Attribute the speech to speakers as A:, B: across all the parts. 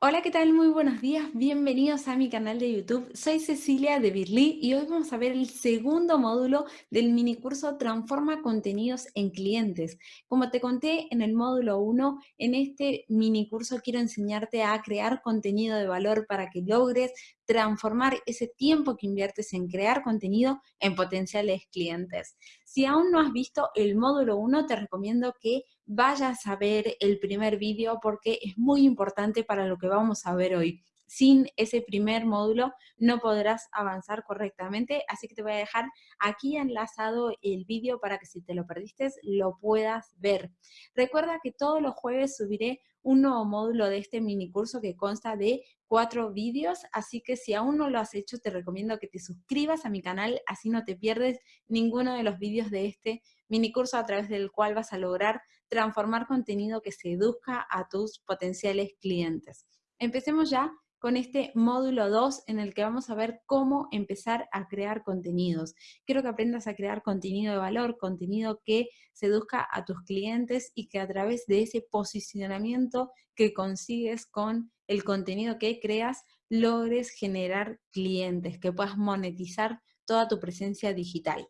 A: Hola, ¿qué tal? Muy buenos días, bienvenidos a mi canal de YouTube. Soy Cecilia de Birly y hoy vamos a ver el segundo módulo del minicurso Transforma contenidos en clientes. Como te conté en el módulo 1, en este minicurso quiero enseñarte a crear contenido de valor para que logres transformar ese tiempo que inviertes en crear contenido en potenciales clientes. Si aún no has visto el módulo 1, te recomiendo que vayas a ver el primer vídeo porque es muy importante para lo que vamos a ver hoy. Sin ese primer módulo no podrás avanzar correctamente, así que te voy a dejar aquí enlazado el vídeo para que si te lo perdiste lo puedas ver. Recuerda que todos los jueves subiré un nuevo módulo de este mini curso que consta de cuatro vídeos, así que si aún no lo has hecho, te recomiendo que te suscribas a mi canal, así no te pierdes ninguno de los vídeos de este mini curso a través del cual vas a lograr transformar contenido que seduzca a tus potenciales clientes. Empecemos ya con este módulo 2 en el que vamos a ver cómo empezar a crear contenidos. Quiero que aprendas a crear contenido de valor, contenido que seduzca a tus clientes y que a través de ese posicionamiento que consigues con el contenido que creas, logres generar clientes, que puedas monetizar toda tu presencia digital.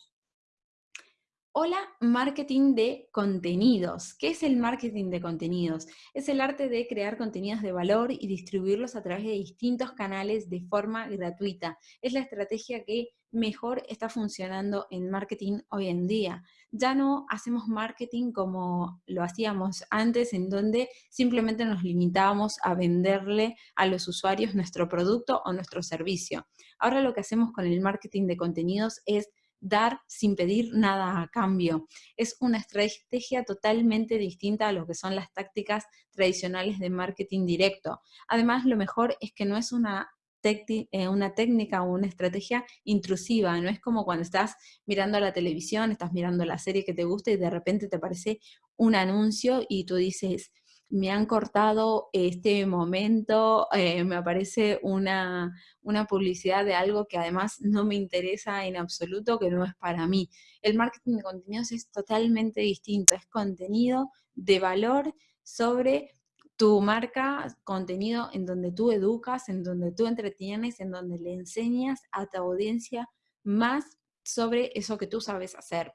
A: Hola, marketing de contenidos. ¿Qué es el marketing de contenidos? Es el arte de crear contenidos de valor y distribuirlos a través de distintos canales de forma gratuita. Es la estrategia que mejor está funcionando en marketing hoy en día. Ya no hacemos marketing como lo hacíamos antes, en donde simplemente nos limitábamos a venderle a los usuarios nuestro producto o nuestro servicio. Ahora lo que hacemos con el marketing de contenidos es dar sin pedir nada a cambio. Es una estrategia totalmente distinta a lo que son las tácticas tradicionales de marketing directo. Además, lo mejor es que no es una eh, una técnica o una estrategia intrusiva, no es como cuando estás mirando la televisión, estás mirando la serie que te gusta y de repente te aparece un anuncio y tú dices, me han cortado este momento, eh, me aparece una, una publicidad de algo que además no me interesa en absoluto, que no es para mí. El marketing de contenidos es totalmente distinto, es contenido de valor sobre tu marca, contenido en donde tú educas, en donde tú entretienes, en donde le enseñas a tu audiencia más sobre eso que tú sabes hacer,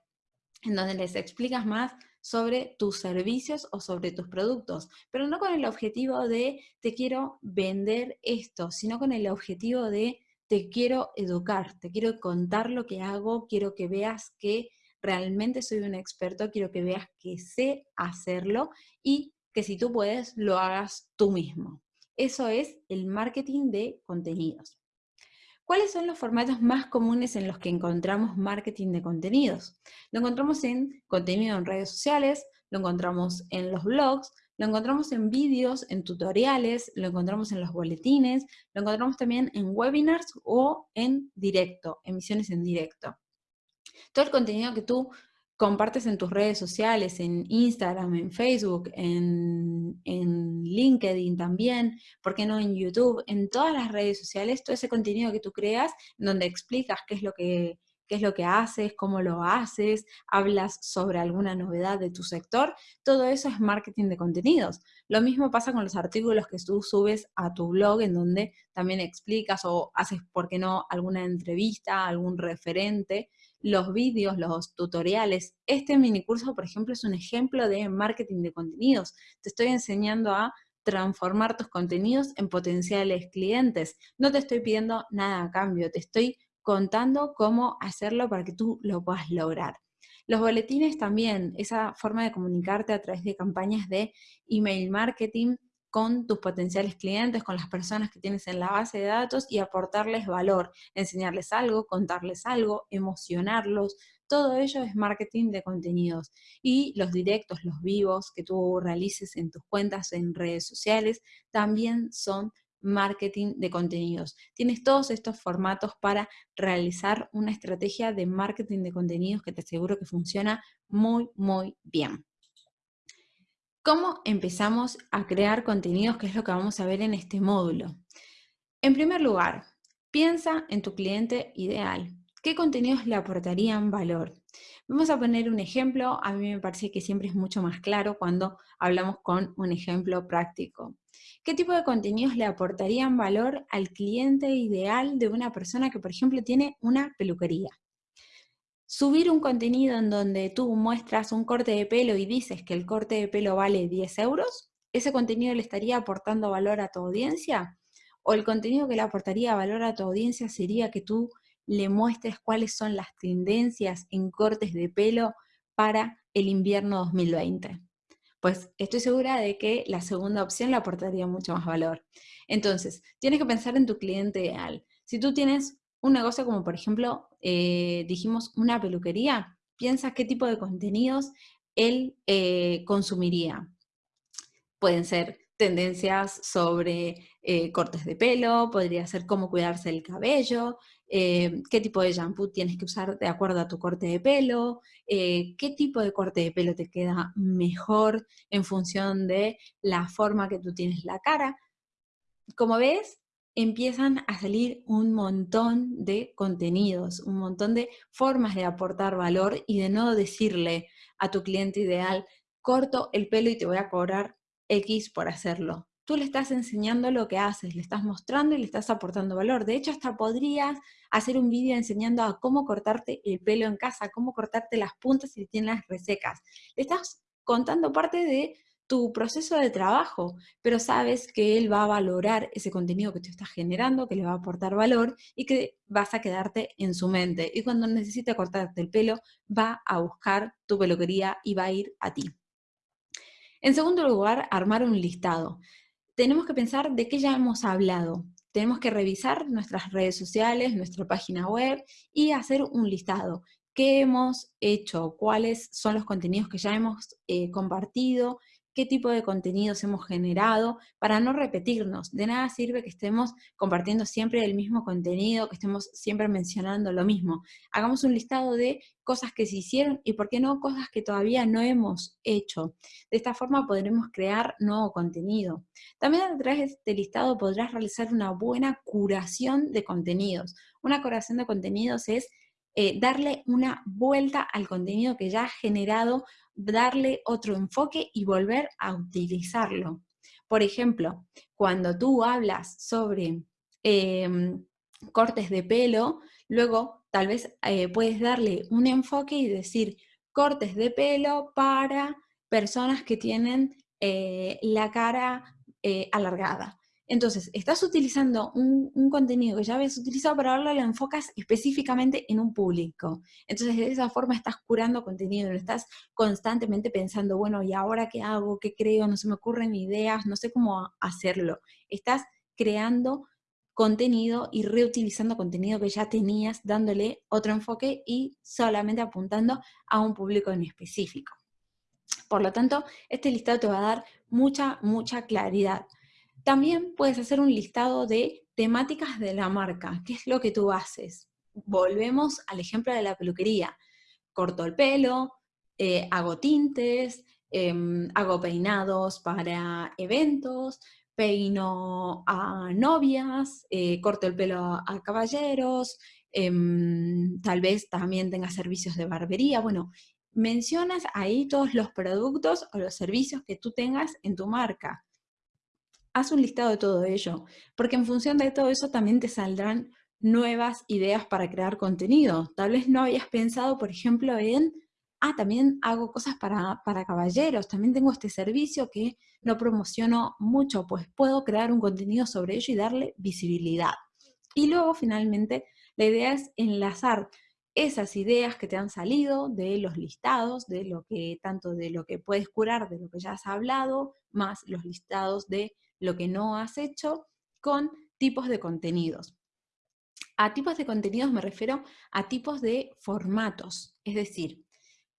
A: en donde les explicas más sobre tus servicios o sobre tus productos, pero no con el objetivo de te quiero vender esto, sino con el objetivo de te quiero educar, te quiero contar lo que hago, quiero que veas que realmente soy un experto, quiero que veas que sé hacerlo y que si tú puedes, lo hagas tú mismo. Eso es el marketing de contenidos. ¿Cuáles son los formatos más comunes en los que encontramos marketing de contenidos? Lo encontramos en contenido en redes sociales, lo encontramos en los blogs, lo encontramos en vídeos, en tutoriales, lo encontramos en los boletines, lo encontramos también en webinars o en directo, emisiones en directo. Todo el contenido que tú compartes en tus redes sociales, en Instagram, en Facebook, en, LinkedIn también, ¿por qué no en YouTube? En todas las redes sociales, todo ese contenido que tú creas, donde explicas qué es lo que, qué es lo que haces, cómo lo haces, hablas sobre alguna novedad de tu sector, todo eso es marketing de contenidos. Lo mismo pasa con los artículos que tú subes a tu blog, en donde también explicas o haces, ¿por qué no?, alguna entrevista, algún referente, los vídeos, los tutoriales. Este mini curso, por ejemplo, es un ejemplo de marketing de contenidos. Te estoy enseñando a transformar tus contenidos en potenciales clientes. No te estoy pidiendo nada a cambio, te estoy contando cómo hacerlo para que tú lo puedas lograr. Los boletines también, esa forma de comunicarte a través de campañas de email marketing, con tus potenciales clientes, con las personas que tienes en la base de datos y aportarles valor, enseñarles algo, contarles algo, emocionarlos. Todo ello es marketing de contenidos. Y los directos, los vivos que tú realices en tus cuentas en redes sociales también son marketing de contenidos. Tienes todos estos formatos para realizar una estrategia de marketing de contenidos que te aseguro que funciona muy, muy bien. ¿Cómo empezamos a crear contenidos? Que es lo que vamos a ver en este módulo. En primer lugar, piensa en tu cliente ideal. ¿Qué contenidos le aportarían valor? Vamos a poner un ejemplo. A mí me parece que siempre es mucho más claro cuando hablamos con un ejemplo práctico. ¿Qué tipo de contenidos le aportarían valor al cliente ideal de una persona que, por ejemplo, tiene una peluquería? Subir un contenido en donde tú muestras un corte de pelo y dices que el corte de pelo vale 10 euros, ¿ese contenido le estaría aportando valor a tu audiencia? ¿O el contenido que le aportaría valor a tu audiencia sería que tú le muestres cuáles son las tendencias en cortes de pelo para el invierno 2020? Pues estoy segura de que la segunda opción le aportaría mucho más valor. Entonces, tienes que pensar en tu cliente ideal. Si tú tienes un negocio como por ejemplo, eh, dijimos una peluquería, piensa qué tipo de contenidos él eh, consumiría. Pueden ser tendencias sobre eh, cortes de pelo, podría ser cómo cuidarse el cabello, qué tipo de shampoo tienes que usar de acuerdo a tu corte de pelo, qué tipo de corte de pelo te queda mejor en función de la forma que tú tienes la cara. Como ves, empiezan a salir un montón de contenidos, un montón de formas de aportar valor y de no decirle a tu cliente ideal, corto el pelo y te voy a cobrar X por hacerlo. Tú le estás enseñando lo que haces, le estás mostrando y le estás aportando valor. De hecho, hasta podrías hacer un vídeo enseñando a cómo cortarte el pelo en casa, cómo cortarte las puntas si tienes resecas. Le estás contando parte de tu proceso de trabajo, pero sabes que él va a valorar ese contenido que tú estás generando, que le va a aportar valor y que vas a quedarte en su mente. Y cuando necesite cortarte el pelo, va a buscar tu peluquería y va a ir a ti. En segundo lugar, armar un listado. Tenemos que pensar de qué ya hemos hablado. Tenemos que revisar nuestras redes sociales, nuestra página web y hacer un listado. ¿Qué hemos hecho? ¿Cuáles son los contenidos que ya hemos eh, compartido? Qué tipo de contenidos hemos generado, para no repetirnos. De nada sirve que estemos compartiendo siempre el mismo contenido, que estemos siempre mencionando lo mismo. Hagamos un listado de cosas que se hicieron y, ¿por qué no, cosas que todavía no hemos hecho? De esta forma podremos crear nuevo contenido. También a través de este listado podrás realizar una buena curación de contenidos. Una curación de contenidos es eh, darle una vuelta al contenido que ya has generado darle otro enfoque y volver a utilizarlo. Por ejemplo, cuando tú hablas sobre em, cortes de pelo, luego tal vez eh, puedes darle un enfoque y decir cortes de pelo para personas que tienen eh, la cara alargada. Entonces, estás utilizando un, contenido que ya habías utilizado, pero ahora lo enfocas específicamente en un público. Entonces, de esa forma estás curando contenido, no estás constantemente pensando, bueno, ¿y ahora qué hago? ¿Qué creo? No se me ocurren ideas, no sé cómo hacerlo. Estás creando contenido y reutilizando contenido que ya tenías, dándole otro enfoque y solamente apuntando a un público en específico. Por lo tanto, este listado te va a dar mucha, mucha claridad. También puedes hacer un listado de temáticas de la marca. ¿Qué es lo que tú haces? Volvemos al ejemplo de la peluquería. Corto el pelo, eh, hago tintes, em, hago peinados para eventos, peino a novias, eh, corto el pelo a caballeros, em, tal vez también tenga servicios de barbería. Bueno, mencionas ahí todos los productos o los servicios que tú tengas en tu marca haz un listado de todo ello, porque en función de todo eso también te saldrán nuevas ideas para crear contenido. Tal vez no habías pensado, por ejemplo, en, ah, también hago cosas para, para caballeros, también tengo este servicio que no promociono mucho, pues puedo crear un contenido sobre ello y darle visibilidad. Y luego, finalmente, la idea es enlazar esas ideas que te han salido de los listados, de lo que, tanto de lo que puedes curar, de lo que ya has hablado, más los listados de lo que no has hecho con tipos de contenidos. A tipos de contenidos me refiero a tipos de formatos, es decir,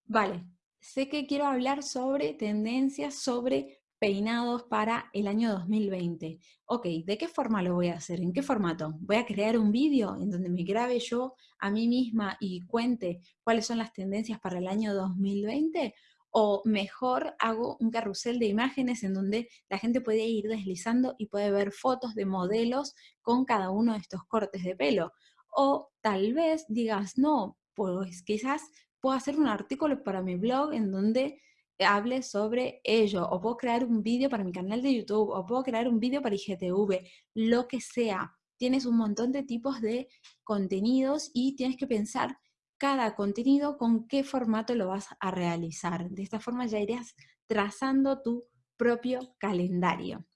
A: vale, sé que quiero hablar sobre tendencias, sobre peinados para el año 2020. Ok, ¿de qué forma lo voy a hacer? ¿En qué formato? ¿Voy a crear un vídeo en donde me grabe yo a mí misma y cuente cuáles son las tendencias para el año 2020? O mejor hago un carrusel de imágenes en donde la gente puede ir deslizando y puede ver fotos de modelos con cada uno de estos cortes de pelo. O tal vez digas, no, pues quizás puedo hacer un artículo para mi blog en donde hable sobre ello, o puedo crear un vídeo para mi canal de YouTube, o puedo crear un vídeo para IGTV, lo que sea. Tienes un montón de tipos de contenidos y tienes que pensar cada contenido con qué formato lo vas a realizar. De esta forma ya irías trazando tu propio calendario.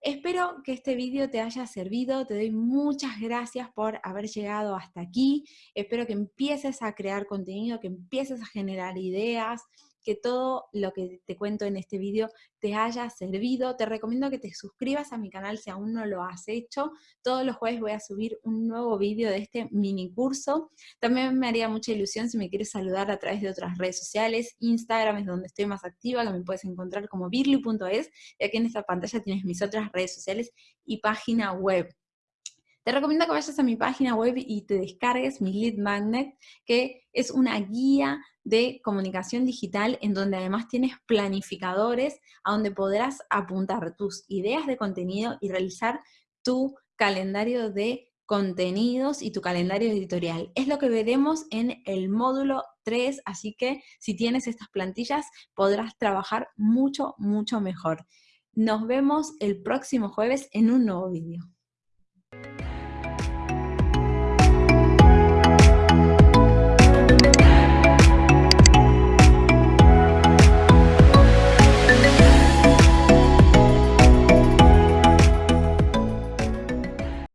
A: Espero que este vídeo te haya servido, te doy muchas gracias por haber llegado hasta aquí, espero que empieces a crear contenido, que empieces a generar ideas, que todo lo que te cuento en este vídeo te haya servido. Te recomiendo que te suscribas a mi canal si aún no lo has hecho. Todos los jueves voy a subir un nuevo vídeo de este mini curso. También me haría mucha ilusión si me quieres saludar a través de otras redes sociales. Instagram es donde estoy más activa, que me puedes encontrar como birly.es. Y aquí en esta pantalla tienes mis otras redes sociales y página web. Te recomiendo que vayas a mi página web y te descargues mi Lead Magnet, que es una guía de comunicación digital en donde además tienes planificadores a donde podrás apuntar tus ideas de contenido y realizar tu calendario de contenidos y tu calendario editorial. Es lo que veremos en el módulo 3, así que si tienes estas plantillas podrás trabajar mucho, mucho mejor. Nos vemos el próximo jueves en un nuevo vídeo.